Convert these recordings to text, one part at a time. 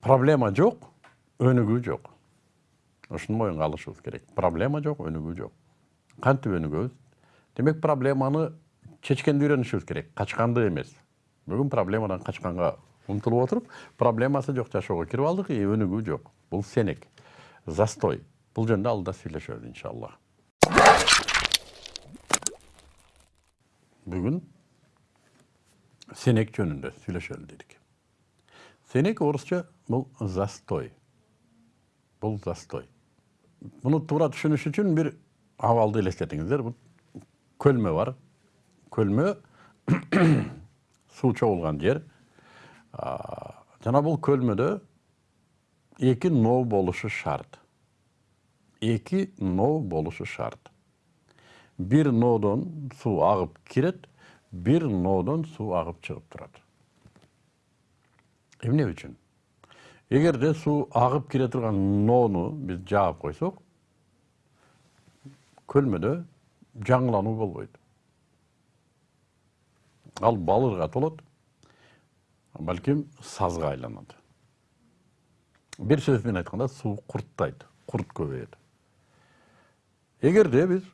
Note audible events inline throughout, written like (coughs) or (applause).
проблема жок өнүгүү жок. Ушуну моюнга алышыбыз керек. Проблема жок өнүгүү жок. Кантип өнүгөбүз? Демек проблеманы чечкенди үйрөнүшүбүз керек. Качканды эмес. Бүгүн проблемадан качканга умтулуп отуруп проблемасы жок жашоого кирип алдык и өнүгүү жок. Бул сенек. Застой. Бул жөнүндө алдыда сүйлөшөбүз иншалла. Бүгүн сенек жөнүндө сүйлөшөлү дедик. Сенек орусча бул застой. Бул застой. Муну туура түшүнүш үчүн бир абалды элестетиңиздер. Көлмө бар. Көлмө (coughs) суу чогулган жер. Жана бул көлмөдө эки ноо болушу шарт. Эки ноо болушу шарт. Бир ноодон суу агып кирет бир ноодон суу агып чыгып турат. Эмне үчүн эгерде суу агып кире турган ноону биз жаап койсок көлмөдө жаңылануу болбойт. Ал балырга толот балким сазга айланат. Бир сөз менен айтканда суу курттайт курт көбөйөт. Эгерде биз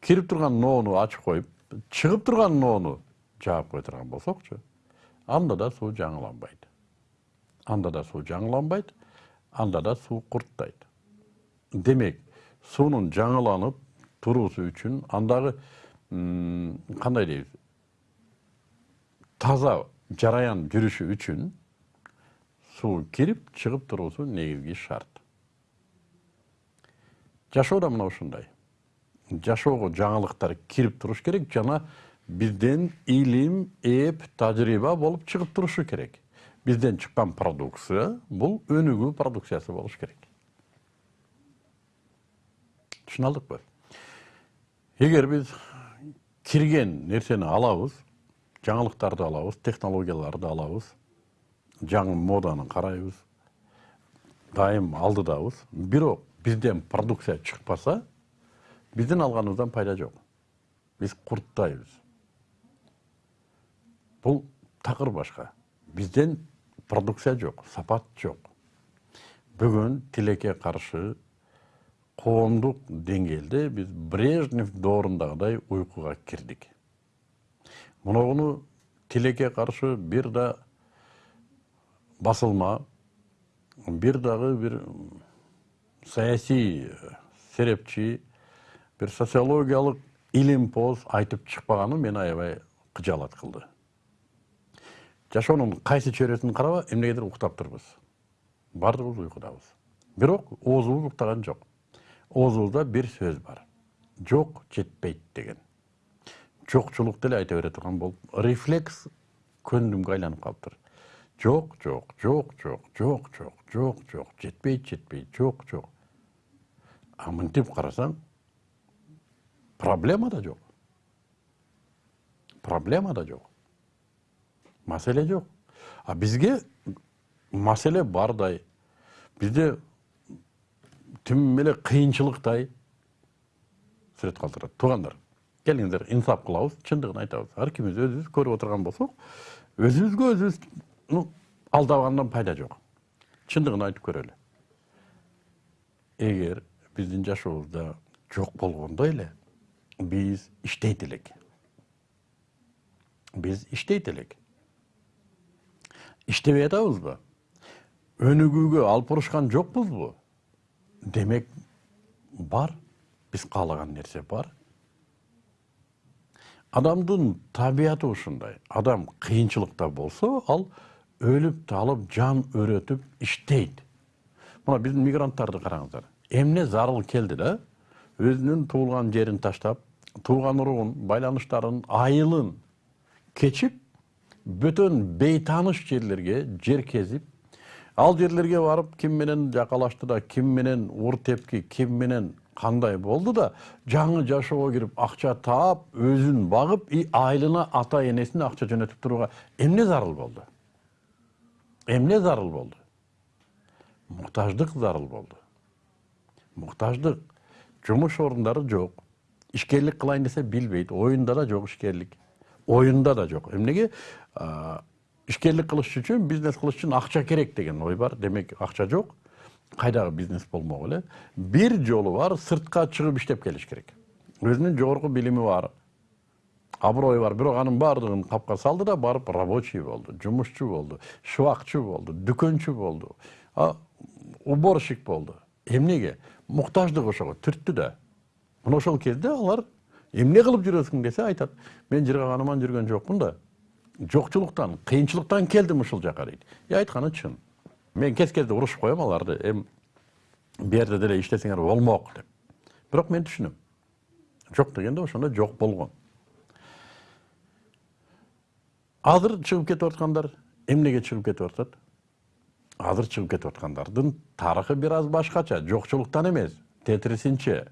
кирип турган ноону ачып коюп чыгып турган ноону жаап кое турган болсокчу анда да суу жаңыланбайт анда да суу жаңыланбайт анда да суу курттайт. Демек суунун жаңыланып туруусу үчүн андагы кандай дейбиз? Таза жараян жүрүшү үчүн суу кирип чыгып туруусу негизги шарт. Жашоо да мына ушундай. Жашоого жаңылыктар кирип туруш керек жана бизден илим эп тажрыйба болуп чыгып турушу керек бизден чыккан продукция бул өнүгүү продукциясы болуш керек. Түшүнө алдыкпы эгер биз кирген нерсени алабыз жаңылыктарды алабыз технологияларды алабыз жаңы моданы карайбыз дайым алдыдабыз бирок бизден продукция чыкпаса биздин алганыбыздан пайда жок. Биз курттайбыз. Бул такыр башка. Бизден продукция жок сапат жок. Бүгүн тилекке каршы коомдук деңгээлде биз брежнев доорундагыдай уйкуга кирдик. Моногуну тилекке каршы бир да басылма бир дагы бир саясий серепчи бир социологиялык илимпоз айтып чыкпаганы мени аябай кыжаалат кылды жашоонун кайсы чөйрөсүн караба эмнегедир уктап турбуз. Баардыгыбыз уйкудабыз. Бирок оозубуз уктаган жок. Оозубузда бир сөз бар. Жок жетпейт деген. Жокчулукту эле айта бере турган болуп рефлекс көндүмгө айланып калыптыр жок жок жок жок жок жок жок жок жетпейт жетпейт жок жок а мынтип карасаң проблема да жок. Проблема да жок маселе жок. А бизге маселе бардай. Бизде тим эле кыйынчылыктай сүрөт калтырат. Туугандар келиңиздер инсап кылабыз чындыгын айтабыз. Ар кимибиз өзүбүз көрүп отурган болсок өзүбүзгө өзүбүз алдабагандан пайда жок. Чындыгын айтып көрөлү эгер биздин жашообузда жок болгондой эле биз иштейт элек. Биз иштейт элек иштебей атабызбы? Өнүгүүгө алып барышкан жокпузбу? Демек бар. Биз каалаган нерсе бар. Адамдын табияты ушундай. Адам кыйынчылыкта болсо ал өлүп талып жан өрөтүп иштейт. Мына биздин мигранттарды караңыздар. Эмне зарыл келди да? Өзүнүн туулган жерин таштап тууган уругун байланыштарын айылын кечип бөтөн бейтааныш жерлерге жер кезип ал жерлерге барып ким менен жакалашты да ким менен ур тепки ким менен кандай болду да жаңы жашоого кирип акча таап өзүн багып и айылына ата энесине акча жөнөтүп турууга эмне зарыл болду? Эмне зарыл болду? Муктаждык зарыл болду. Муктаждык. Жумуш орундары жок. Ишкерлик кылайын десе билбейт. Оюнда да жок ишкерлик. Оюнда да жок. Эмнеге ишкерлик кылыш үчүн бизнес кылыш үчүн акча керек деген ой бар. Демек акча жок. Кайдагы бизнес болмок эле. Бир жолу бар сыртка чыгып иштеп келиш керек. Өзүнүн жогорку билими бар. Аброю бар. Бирок анын баардыгын капка салды да барып рабочий болду жумушчу болду шыбакчы болду дүкөнчү болду. Уборщик болду. Эмнеге муктаждык ошого түрттү да. Мына ошол кезде алар эмне кылып жүрөсүң десе айтат. Мен жыргаганыман жүргөн жокмун да жокчулуктан кыйынчылыктан келдим ушул жака дейт. И айтканы чын мен кез кезде урушуп коем аларды эми бул жерде деле иштесеңер болмок деп. Бирок мен түшүнөм. Жок дегенде ошондо жок болгон. Азыр чыгып кетип аткандар эмнеге чыгып кетип атат? Азыр чыгып кетип аткандардын тарыхы бир аз башкача жокчулуктан эмес тетирисинче.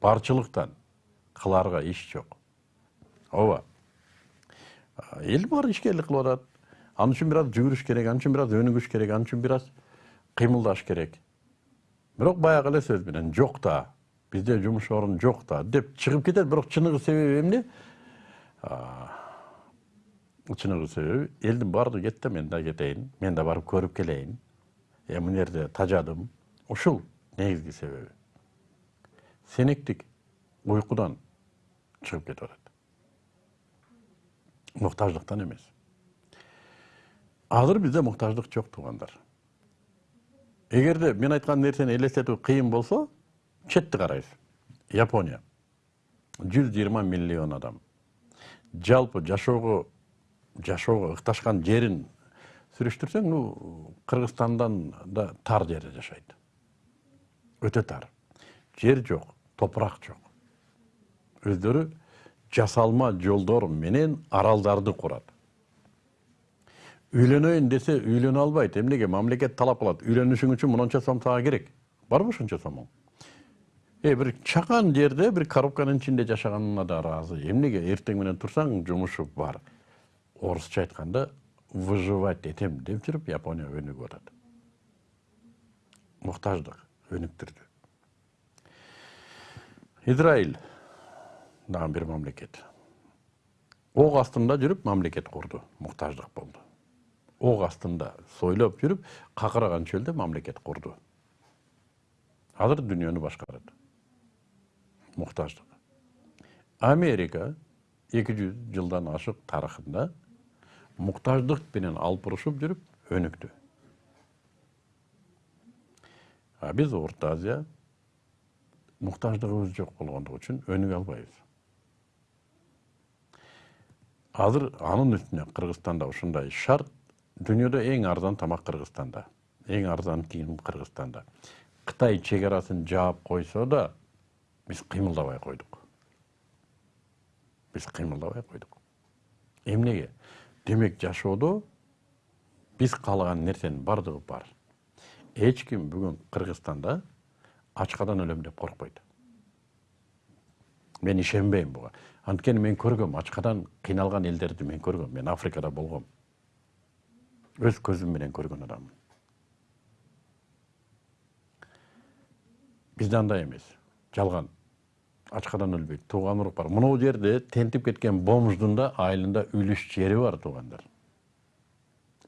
Барчылыктан. Кылаарга иш жок. Ооба эл баары ишкерлик кылып атат. Ал үчүн бир аз жүгүрүш керек ал үчүн бир аз өнүгүш керек ал үчүн бир аз кыймылдаш керек. Бирок баягы эле сөз менен жок да бизде жумуш орун жок да деп чыгып кетет. Бирок чыныгы себеби эмне? Чыныгы себеби элдин баардыгы кетти мен да кетейин мен да барып көрүп келейин. Э мына жерде тажадым. Ушул негизги себеби. Сенектик уйкудан чыгып кетип атат муктаждыктан эмес. Азыр бизде муктаждык жок туугандар. Эгерде мен айткан нерсени элестетүү кыйын болсо четти карайбыз. Япония. Жүз жыйырма миллион адам. Жалпы жашоого жашоого ыкташкан жерин сүрүштүрсөң ну кыргызстандан да тар жерде жашайт. Өтө тар. Жер жок топурак жок. Өздөрү жасалма жолдор менен аралдарды курат. Үйлөнөйүн десе үйлөнө албайт. Эмнеге? Мамлекет талап кылат үйлөнүшүң үчүн мынча сом сага керек. Барбы ушунча сомуң э бир чакан жерде бир коробканын ичинде жашаганына да ыраазы эмнеге? Эртең менен турсаң жумушу бар. Орусча айтканда выживать этем деп жүрүп япония өнүгүп атат. Муктаждык өнүктүрдү. Израиль дагы бир мамлекет. Ок астында жүрүп мамлекет курду муктаждык болду. Ок астында сойлоп жүрүп какыраган чөлдө мамлекет курду. Азыр дүйнөнү башкарат. Муктаждык. Америка эки жүз жылдан ашык тарыхында муктаждык менен алып урушуп жүрүп өнүктү. А биз орто азия муктаждыгыбыз жок болгондугу үчүн өнүгө албайбыз азыр анын үстүнө кыргызстанда ушундай шарт дүйнөдө эң арзан тамак кыргызстанда эң арзан кийим кыргызстанда. Кытай чек арасын жаап койсо да биз кыймылдабай койдук. Биз кыймылдабай койдук. Эмнеге? Демек жашоодо биз каалаган нерсенин баардыгы бар. Эч ким бүгүн кыргызстанда ачкадан өлөм деп коркпойт. Мен ишенбейм буга анткени мен көргөм ачкадан кыйналган элдерди мен көргөм. Мен африкада болгом. Өз көзүм менен көргөн адаммын бизде андай эмес. Жалган. Ачкадан өлбөйт тууган урук бар мынау жерде тентип кеткен бомждун да айылында үлүш жери бар туугандар.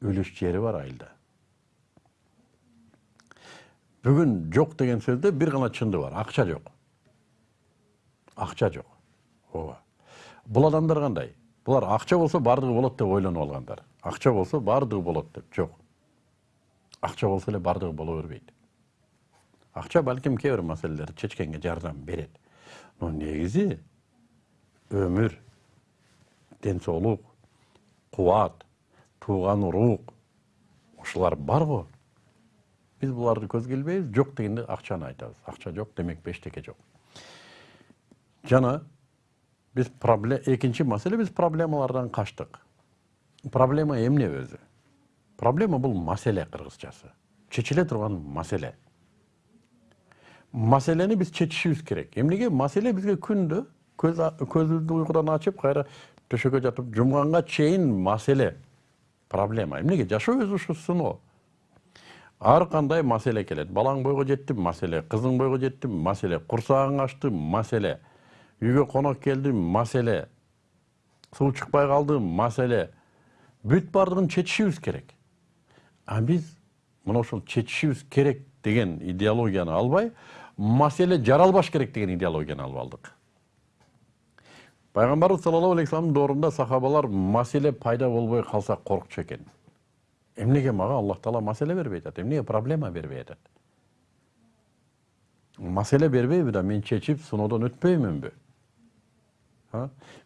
Үлүш жери бар айылда. Бүгүн жок деген сөздө бир гана чындык бар. Акча жок. Акча жок. Ооба бул адамдар кандай? Булар акча болсо баардыгы болот деп ойлонуп алгандар. Акча болсо баардыгы болот деп. Жок. Акча болсо эле баардыгы боло бербейт. Акча балким кээ бир маселелерди чечкенге жардам берет. Но негизи өмүр ден соолук кубат тууган урук ушулар барбы биз буларды көзгө илбейбиз жок дегенде акчаны айтабыз. Акча жок демек эчтеке жок. Жана биз экинчи маселе биз проблемалардан качтык. Проблема эмне өзү? Проблема бул маселе кыргызчасы. Чечиле турган маселе. Маселени биз чечишибиз керек. Эмнеге маселе бизге күндө көзүбүздү уйкудан ачып кайра төшөккө жатып жумганга чейин маселе проблема. Эмнеге жашоо өзү ушу сыноо ар кандай маселе келет? Балаң бойго жетти маселе. Кызың бойго жетти маселе. Курсагың ачты маселе үйгө конок келди маселе. Суу чыкпай калды маселе. Бүт баардыгын чечишибиз керек. А биз мына ошол чечишибиз керек деген идеологияны албай маселе жаралбаш керек деген идеологияны алып алдык. Пайгамбарыбыз саллаллаху алейхи вассаламдын доорунда сахабалар маселе пайда болбой калса коркчу экен. Эмнеге мага? Аллах таала маселе бербей атат. Эмнеге? Проблема бербей атат. Маселе бербейби да мен чечип сыноодон өтпөймүнбү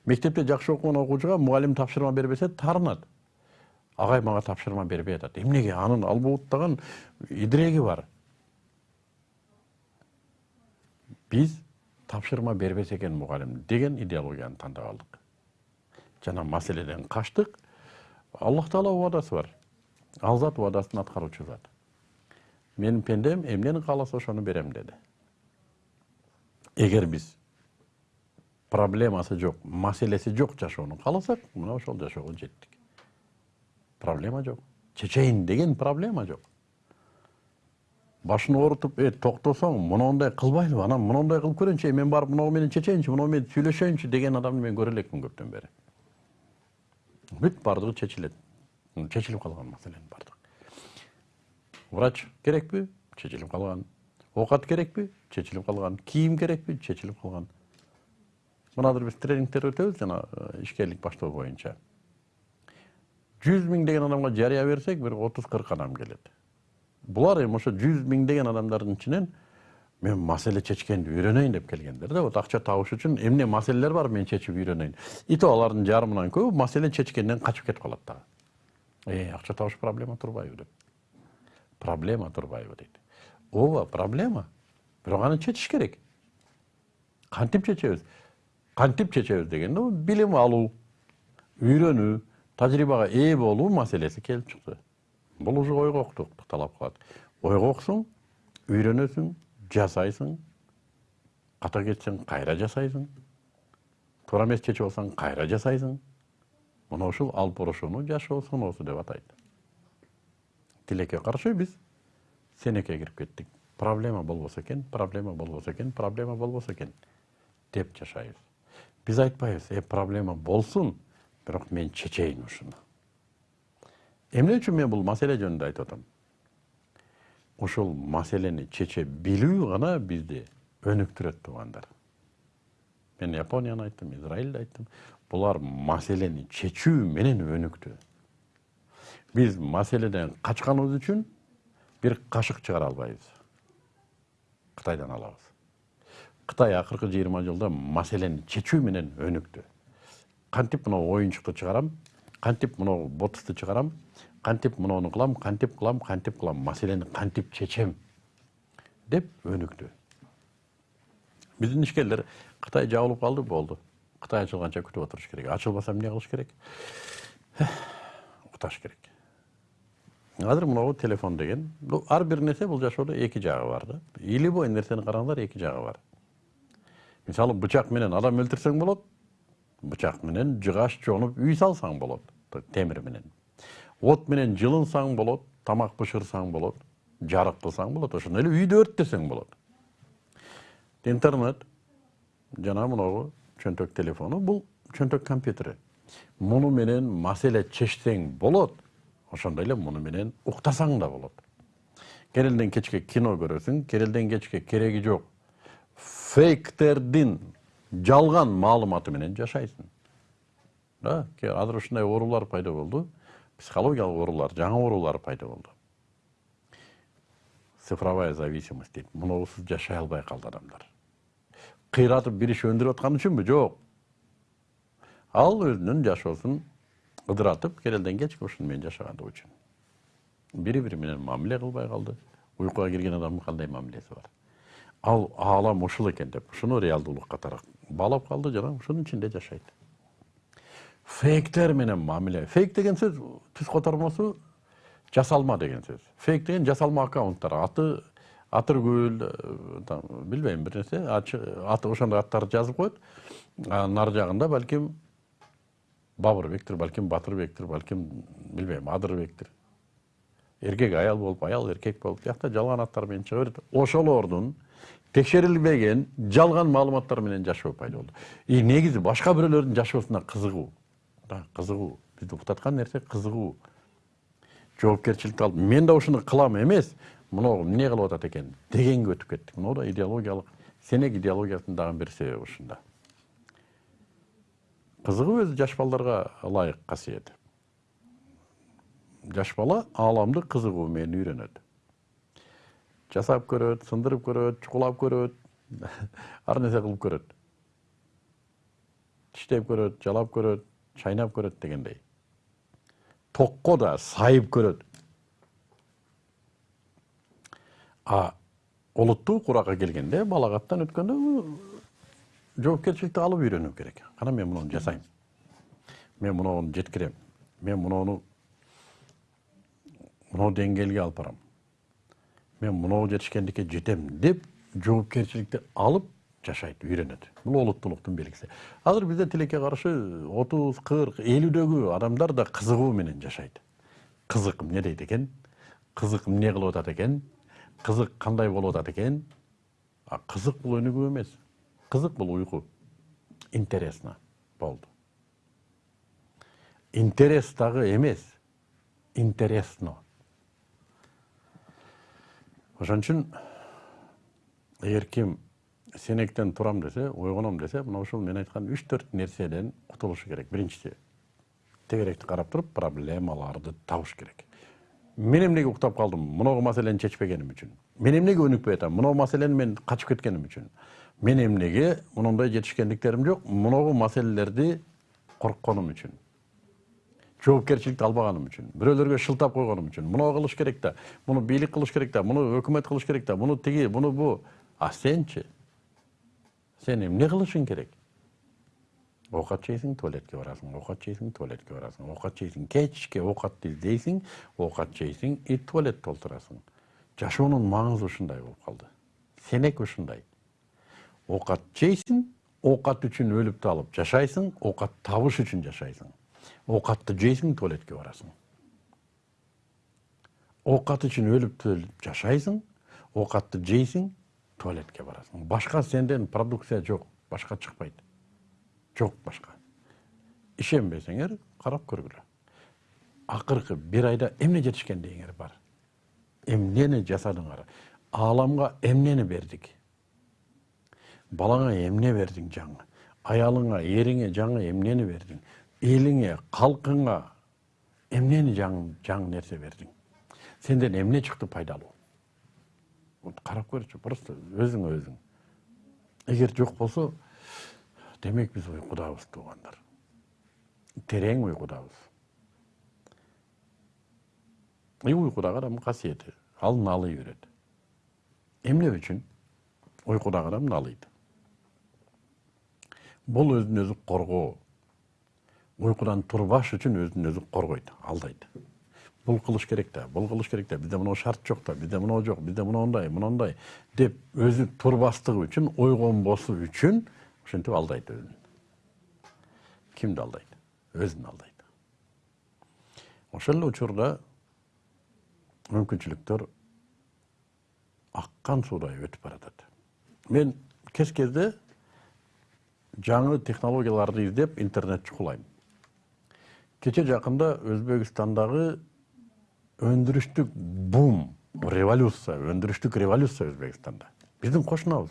мектепте жакшы окуган окуучуга мугалим тапшырма бербесе таарынат агай мага тапшырма бербей атат. Эмнеге анын албуттаган идиреги бар. Биз тапшырма бербесе экен мугалим деген идеологияны тандап алдык. Жана маселеден качтык. Аллах таала убадасы бар. Ал зат убадасын аткаруучу зат. Менин пендем эмнени кааласа ошону берем деди. Эгер биз проблемасы жок маселеси жок жашоону кааласак мына ошол жашоого жеттик. Проблема жок. Чечейин деген проблема жок. Башын оорутуп э токтосоң мондай кылбайлыбы анан мондай кылып көрөйүнчү мен барып мынау менен чечейинчи мынау менен сүйлөшөйүнчү деген адамды мен көрө элекмин көптөн бери. Бүт баардыгы чечилет. Чечилип калган маселенин баардыгы врач керекпи? Чечилип калган. Оокат керекпи? Чечилип калган. Кийим керекпи? Чечилип калган мына азыр биз тренингдер өтөбүз жана э, ишкерлик баштоо боюнча. Жүз миңдеген адамга жарыя берсек бир отуз кырк адам келет. Булар эми ошо жүз миңдеген адамдардын ичинен мен маселе чечкенди үйрөнөйүн деп келгендер да вот акча табыш үчүн эмне маселелер бар мен чечип үйрөнөйүн. И то алардын жарымынан көбү маселе чечкенден качып кетип калат дагы. Э акча табыш проблема турбайбы деп. Проблема турбайбы дейт. Ооба проблема. Бирок аны чечиш керек. Кантип чечебиз кантип чечебиз дегенде билим алуу үйрөнүү тажрыйбага ээ болуу маселеси келип чыкты. Бул уже ойгоктукту талап кылат. Ойгоксуң үйрөнөсүң жасайсың ката кетсең кайра жасайсың туура эмес чечип алсаң кайра жасайсың. Мына ушул алып барышууну жашоо сыноосу деп атайт. Тилекке каршы биз сенекке кирип кеттик. Проблема болбосо экен проблема болбосо экен проблема болбосо экен деп жашайбыз биз айтпайбыз э проблема болсун бирок мен чечейин ушуну эмне үчүн мен бул маселе жөнүндө айтып атам? Ушул маселени чече билүү гана бизди өнүктүрөт туугандар мен японияны айттым израилди айттым. Булар маселени чечүү менен өнүктү. Биз маселеден качканыбыз үчүн бир кашык чыгара албайбыз. Кытайдан алабыз кытай акыркы жыйырма жылда маселени чечүү менен өнүктү. Кантип мына оюнчукту чыгарам? Кантип мына ботусту чыгарам? Кантип монуну кылам? Кантип кылам? Кантип кылам? Маселени кантип чечем? Деп өнүктү. Биздин ишкерлер кытай жабылып калды болду. Кытай ачылганча күтүп отуруш керек. Ачылбаса эмне кылыш керек? (sighs) Укташ керек. Азыр могу телефон деген ар бир нерсе бул жашоодо эки жагы бар да. Любой нерсени караңыздар эки жагы бар мисалы бычак менен адам өлтүрсөң болот бычак менен жыгач жонуп үй салсаң болот темир менен. От менен жылынсаң болот тамак бышырсаң болот жарык кылсаң болот ошондой эле үйдү өрттөсөң болот. Интернет жана могу чөнтөк телефону бул чөнтөк компьютери. Муну менен маселе чечсең болот ошондой эле муну менен уктасаң да болот. Керелден кечке кино көрөсүң керелден кечке кереги жок фейктердин жалган маалыматы менен жашайсың. Да азыр ушундай оорулар пайда болду. Психологиялык оорулар жаңы оорулар пайда болду. Цифровая зависимость дейт муусуз жашай албай калды адамдар. Кыйратып бир иш өндүрүп аткан үчүнбү? Жок. Ал өзүнүн жашоосун ыдыратып керелден кечке ушуну менен жашагандыгы үчүн бири бири менен мамиле кылбай калды. Уйкуга кирген адамдын кандай мамилеси бар ал аалам ушул экен деп. Ушуну реалдуулук катары баалап калды жана ушунун ичинде жашайт. Фейктер менен мамиле. Фейк деген сөз түз котормосу жасалма деген сөз. Фейк деген жасалма аккаунттар. Аты атыргүл э, билбейм бир нерсе. Аты ошондой аттарды жазып коет. Анын ары жагында балким бабырбектир балким батырбектир балким билбейм адырбектир. Эркек аял болуп аял эркек болуп. Тиякта жалган аттар менен чыга берет ошолордун текшерилбеген жалган маалыматтар менен жашоо пайда болду. И негизи башка бирөөлөрдүн жашоосуна кызыгуу да кызыгуу. Бизди уктаткан нерсе кызыгуу. Жоопкерчиликти алып мен да ушуну кылам эмес моногу эмне кылып атат экен дегенге өтүп кеттик. Могу да идеологиялык сенек идеологиясынын дагы бир себеби ушунда. Кызыгуу өзү жаш балдарга ылайык касиет. Жаш бала ааламды кызыгуу менен үйрөнөт жасап көрөт сындырып көрөт чукулап көрөт (laughs) ар нерсе кылып көрөт. Тиштеп көрөт жалап көрөт чайнап көрөт дегендей. Токко да сайып көрөт. А олуттуу куракка келгенде балагаттан өткөндө жоопкерчиликти алып үйрөнүү керек. Кана мен муну жасайм. Мен муну жеткирем. Мен муну мынау деңгээлге алып барам мен мынау жетишкендикке жетем деп жоопкерчиликти алып жашайт үйрөнөт. Бул олуттуулуктун белгиси. Азыр бизде тилекке каршы отуз кырк элүүдөгү адамдар да кызыгуу менен жашайт. Кызык эмне дейт экен? Кызык эмне кылып атат экен? Кызык кандай болуп атат экен? Кызык бул өнүгүү эмес. Кызык бул уйку. Интересно болду. Интерес дагы эмес. Интересно ошон үчүн эгер ким сенектен турам десе ойгоном десе мына ушул мен айткан үч төрт нерседен кутулушу керек. Биринчиси тегеректи карап туруп проблемаларды табыш керек. Мен эмнеге уктап калдым? Моногу маселени чечпегеним үчүн. Мен эмнеге өнүкпөй атам? Моногу маселени мен качып кеткеним үчүн. Мен эмнеге монундай жетишкендиктерим жок. Моногу маселелерди коркконум үчүн жоопкерчиликти албаганым үчүн бирөөлөргө шылтап койгонум үчүн. Муну кылыш керек да муну бийлик кылыш керек да муну өкмөт кылыш керек да муну тиги муну бу. А сенчи? Сен эмне кылышың керек? Оокат жейсиң туалетке барасың оокат жейсиң туалетке барасың. Оокат жейсиң кечке оокатты издейсиң оокат жейсиң и туалет толтурасың. Жашоонун маңызы ушундай болуп калды. Сенек ушундай. Оокат жейсиң оокат үчүн өлүп талып жашайсың оокат табыш үчүн жашайсың оокатты жейсиң туалетке барасың. Оокат үчүн өлүп төлүп жашайсың оокатты жейсиң туалетке барасың. Башка сенден продукция жок башка чыкпайт. Жок башка. Ишенбесеңер карап көргүлө. Акыркы бир айда эмне жетишкендигиңер бар. Эмнени жасадыңар? Ааламга эмнени бердик? Балаңа эмне бердиң жаңы? Аялыңа эриңе жаңы эмнени бердиң элиңе калкыңа эмнени жаңы нерсе бердиң? Сенден эмне чыкты пайдалуу? Карап көрчү просто өзүңө өзүң. Эгер жок болсо демек биз уйкудабыз туугандар. Терең уйкудабыз. И уйкудагы адамдын касиети ал налый берет. Эмне үчүн? Уйкудагы адам налыйт. Бул өзүн өзү коргоо уйкудан турбаш үчүн өзүн өзү коргойт алдайт. Бул кылыш керек да бул кылыш керек да бизде моноо шарт жок да бизде моноо жок бизде мондай мондай деп өзү турбастыгы үчүн ойгонбосу үчүн ошентип алдайт өзүн. Кимди алдайт? Өзүн алдайт. Ошол эле учурда мүмкүнчүлүктөр аккан суудай өтүп баратат. Мен кез кезде жаңы технологияларды издеп интернет чукулайм кече жакында өзбекстандагы өндүрүштүк бум революция өндүрүштүк революция өзбекстанда. Биздин кошунабыз.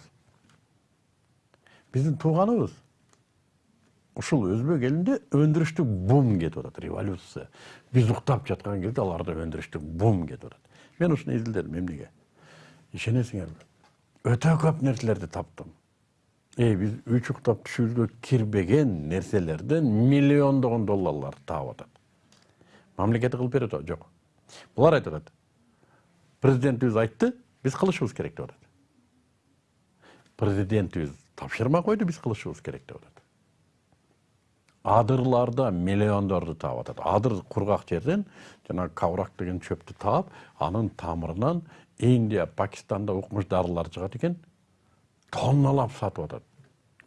Биздин тууганыбыз. Ушул өзбек элинде өндүрүштүк бум кетип атат революция. Биз уктап жаткан кезде аларда өндүрүштүк бум кетип атат. Мен ушуну изилдедим эмнеге? Ишенесиңерби? Өтө көп нерселерди таптым биз үч уктап түшүбүзгө кирбеген нерселерден миллиондогон долларларды таап атат. Мамлекети кылып берет атбы жок. Булар айтып атат. Президентибиз айтты биз кылышыбыз керек деп атат. Президентибиз тапшырма койду биз кылышыбыз керек деп атат. Адырларда миллиондорду таап атат. Адыр кургак жерден жанагы каврак деген чөптү таап анын тамырынан индия пакистанда укмуш дарылар чыгат экен тонналап сатып атат.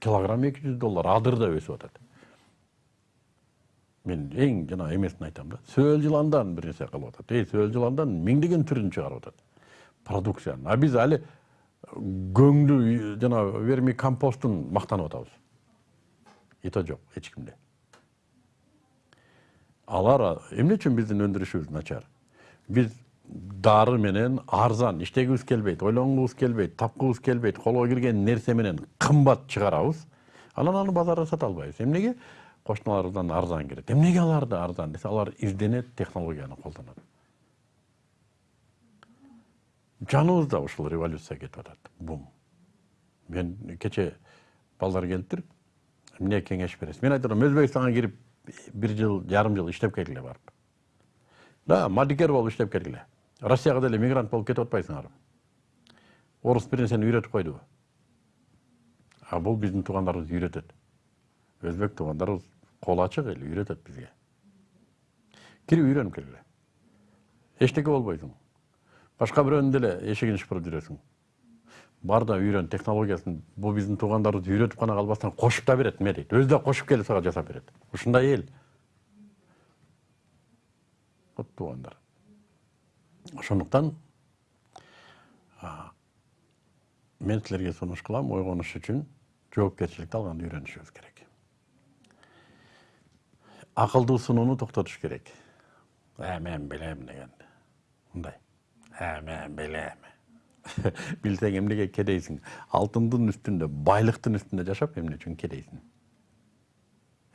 Килограмм эки жүз доллар адырда өсүп атат. Мен эң жанагы эмесин айтам да сөөл жыландан бир нерсе кылып атат. Эй сөөл жыландан миңдеген түрүн чыгарып атат. Продукцияны. А биз али көңдүү жанагы верми компостун мактанып атабыз. И то жок эч кимде. Алар эмне үчүн биздин өндүрүшүбүз начар? Биз дары менен арзан иштегибиз келбейт ойлонгубуз келбейт тапкыбыз келбейт колго кирген нерсе менен кымбат чыгарабыз анан аны базарда сата албайбыз. Эмнеге? Кошуналарыбыздан арзан кирет. Эмнеге аларда арзан десе алар изденет технологияны колдонот. Жаныбызда ушул революция кетип атат. Бум. Мен кечээ балдар келиптир эмне кеңеш бересиз? Мен айтып атам өзбекстанга кирип бир жыл жарым жыл иштеп келгиле барып. Да мадикер болуп иштеп келгиле россияга деле мигрант болуп кетип атпайсыңарбы орус бир нерсени үйрөтүп койдубу а бул биздин туугандарыбыз үйрөтөт. Өзбек туугандарыбыз колу ачык эл үйрөтөт бизге. Кирип үйрөнүп келгиле. Эчтеке болбойсуң. Башка бирөөнүн деле эшигин шыпырып жүрөсүң. Бар да үйрөн технологиясын бул биздин туугандарыбыз үйрөтүп гана калбастан кошуп да берет эме дейт өзү да кошуп келип сага жасап берет. Ушундай эл. Вот туугандар ошондуктан мен силерге сунуш кылам ойгонуш үчүн жоопкерчиликти алганды үйрөнүшүбүз керек. Акылдуу сунууну токтотуш керек. Э мен билем дегенди мындай. Э мен билем. (laughs) Билсең эмнеге кедейсиң? Алтындын үстүндө байлыктын үстүндө жашап эмне үчүн кедейсиң?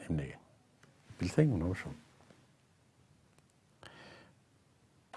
Эмнеге? Билсең мына ошол